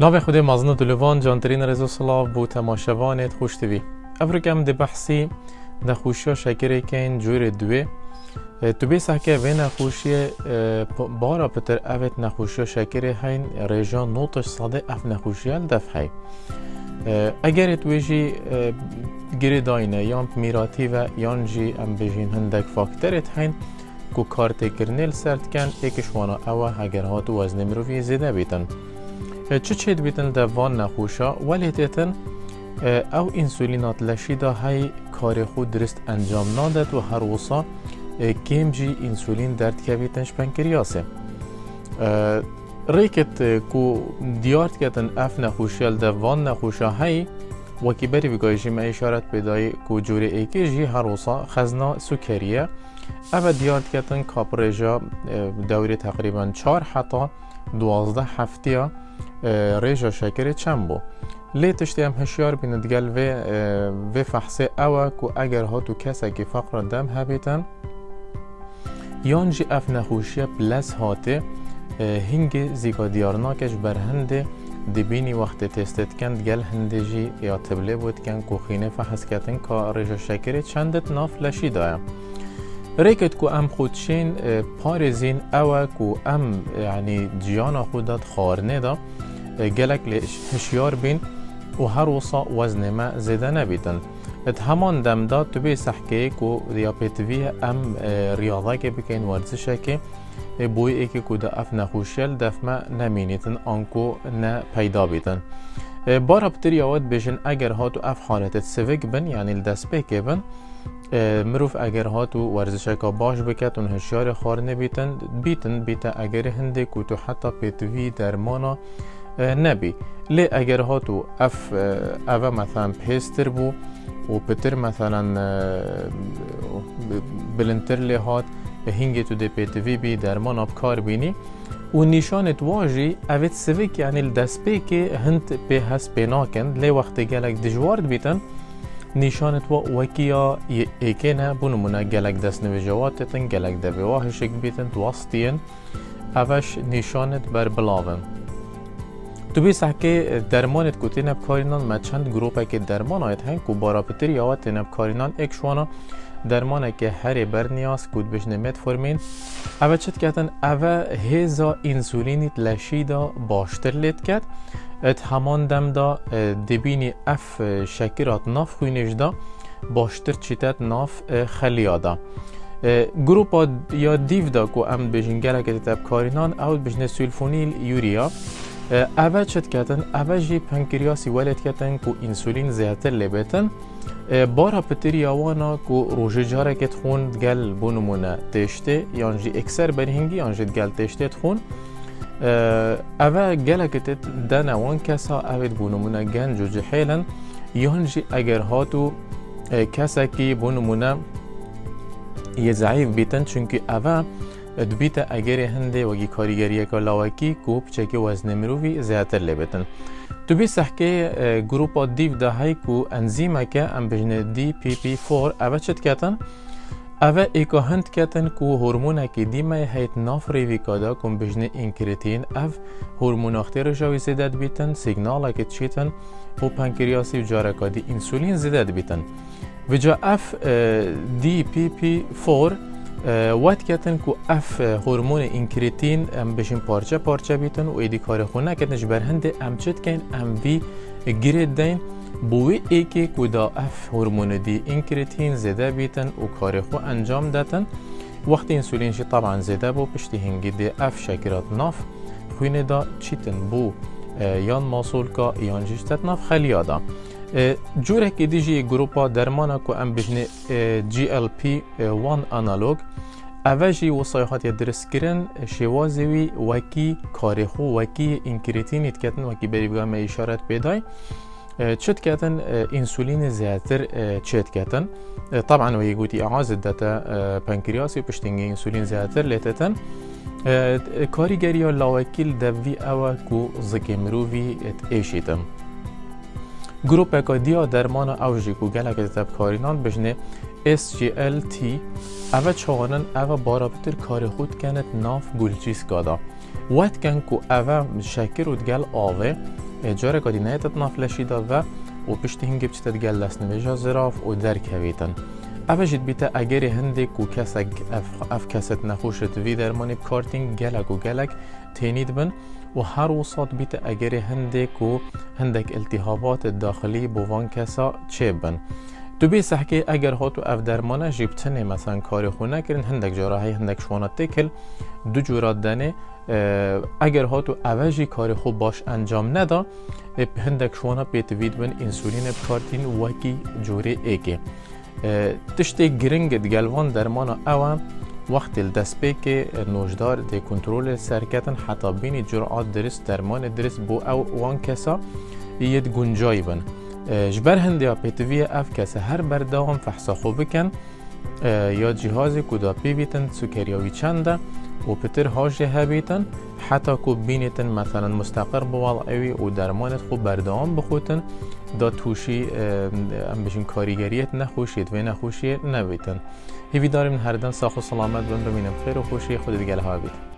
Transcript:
ناو خود مازن دلوان جانترین رزو سلاف بو تماشوانت خوش دوی افرکم ده بحثی نخوشی شکر کن جور دوی تو بی سحکه و نخوشی بارا پتر اوت نخوشی شکر هین ریجان نوتش صاده اف نخوشی دف هی اگر تویجی گری داینه یان میراتی و یان جی ام بجین هندک فاکترت هین کو کارت کرنل سرد کن ایکش وأنا اوه اگر هاتو وزن مروفی زیده بیتن چه چید بیتن ده وان نخوشا؟ ولی تیتن او انسولینات لشیدا های کار خود درست انجام نادد و هر وصا کم جی انسولین که بیتنش پنکریاسه ریکت کو دیارت کتن اف نخوشیل ده وان نخوشا های وکی بری بگایشی ما اشارت پیدای کو جوری ایکی جی هر وصا خزنا سکریه. او دوازده هفتیه ریجا شکر چند بو؟ لی تشتی هم هشیار بیند گل و و فحصه اوه که اگر ها تو کسی که فقر دم هبیتن. یان جی اف نخوشی پلس هاته هنگ زیگا دیارناکش بر هنده دبینی وقت تستت کند گل هنده جی یا تبله بود کن که خینه فحص کتن که ریجا شکر چندت ناف لشی دایم ریکت کو ام خودشین پارزین اوه کو ام یعنی جیانا خودت خارنه دا گلک هشیار بین و هر وصا وزن ما زیده نبیتن ات همان دم دا تو بی سحکه کو دیابتوی ام ریاضه که بکن ورزشه که بوی ایکی کو دا اف نخوشیل دف ما نمینیتن آنکو نه پیدا بیتن بارا بتر یاود بشن اگر هاتو اف حالت سوک بن یعنی الدست بکه بن مروف اگر هاتو ورزش کا باش بکت اون هشیار خار نبیتن بیتن بیتا اگر هنده تو حتی پیتوی درمانا نبی. لی اگر هاتو اف اوه مثلا پیستر بو و پتر مثلا بلنتر لی هات هنگی تو دی پیتوی بی درمان آب کار بینی. و نیشانت واجی اوید سویک یعنی الدست بی که هند به هست بیناکن لی وقت گلک دجوارد بیتن نیشانت و وکیا ایکه نه بونمونه گلک دست نویجوات تن گلک دبی واهشک بیتن توستین اوش نیشانت بر بلاون. تو بی سحکه درمانت کو تینب کارینان ما چند گروپه که درمان آید هنگ کو بارا پتر یا تینب کارینان ایک شوانا درمانه که هر بر نیاز کود بجنه متفورمین اوه چت کتن اوه هیزا انسولینیت لشیدا باشتر لید کد ات همان دم دا دبینی اف شکرات ناف خوینش دا باشتر چیتت ناف خلیا دا گروپا یا دیو دا کو ام که تب کارینان او بجنه سولفونیل یوریا. اوه چت کتن اوه جی پنکریاسی ولد کتن کو انسولین زیادتر لبتن بارا پتری آوانا کو روژه جاره کت خون گل بونمونه تشته یانجی اکثر برهنگی یانجی گل تشته خون اوه گلکت دن وان کسا اوید بونمونه گنج و جحیلن یانجی اگر هاتو کسا کی بونمونه یه ضعیف بیتن چونکه اوه دبیت اگر هنده وگی کاریگریه که کوب چکه وزن مروفی زیادتر لبتن. تو بی سحکه گروپا دیو ده های کو انزیمه که ام دی پی پی فور اوه چت کتن؟ اوه ایکا هند کتن کو هورمونه که دیمه هیت ناف ریوی کادا کن بجنه اینکریتین اف هورمون اختیر جاوی زیدد بیتن سیگنال که چیتن و پنکریاسی و جارکا دی انسولین زیدد بیتن. و جا اف دی پی پی فور وقت کتن کو اف هورمون اینکریتین ام بشین پارچه پارچه بیتن و ایدی کار خونه کتنش بر هنده ام چت کن ام وی گرید دین. بوی ایکی کو دا اف هورمون دی اینکریتین زده بیتن و کار خو انجام داتن وقتی انسولین شی طبعا زده بو پشتی هنگی دی اف شکرات ناف. خوینه دا چیتن بو یان ماسول کا یان جشتت ناف. خلیا دا جوره که دیجی گروپا درمانا کو ام بجنه جی ال پی 1 انالوگ اوجی وصایحات درست کرن شوازوی وکی کارخو وکی انکریتینیت کتن وکی بری بگم اشارت پیدای چت کتن انسولین زیادتر چت کتن طبعا وهي قوتي اعاز داتا بنكرياسي بشتنجي انسولين زيادتر لتتن كاريجري لاوكيل دفي اوا كو زكي مروفي ات ايشيتم گروپ که دیا درمان اوجی کو گلک تب کارینان بجنه SGLT اوه چوانن اوه بارابتر کار خود کنت ناف گلچیس گادا. وقت کن کو اوه شکر و گل آوه جاره کدی نه تنافلشی دا و و پشت هنگی بچتت گل لسنویجا زراف و درک هویتن اوه جد بیتا اگر هندک و کسک اف, اف کست نخوشت وی درمانی بکارتین و وسط بیت اگر هندک و هندک التهابات داخلی بوان چه بن؟ تو بی سحکی اگر هاتو اف درمانه جیبتنه مثلا کار خونه کرن هندک جراحی هندک شوانت تکل دو جورات دنه اگر هاتو اوجی کار خوب باش انجام ندا هندک شوانا پیتوید بن انسولین بکارتین وکی جوری ایگه تشتی گرنگ دگلوان درمان اوه وقت الدسبي كي نوجدار دي كنترول سركتن حتى بين الجرعات درس درمان درس بو أو وان كسا يد جنجايبن جبر هندي پیتوی اف كسا هر برداوم فحصا خوب بکن. یا جهازی کدا پیویتن سکریاوی چنده. و پتر هاش هبیتن حتی کو بینیتن مثلا مستقر بوال اوی و درمانت خوب بردام بخوتن دا توشی ام بشین کاریگریت نخوشید و نخوشی نبیتن. هیوی داریم هر دن ساخ و سلامت بن ببینم خیر و خوشی خود دیگه ها بید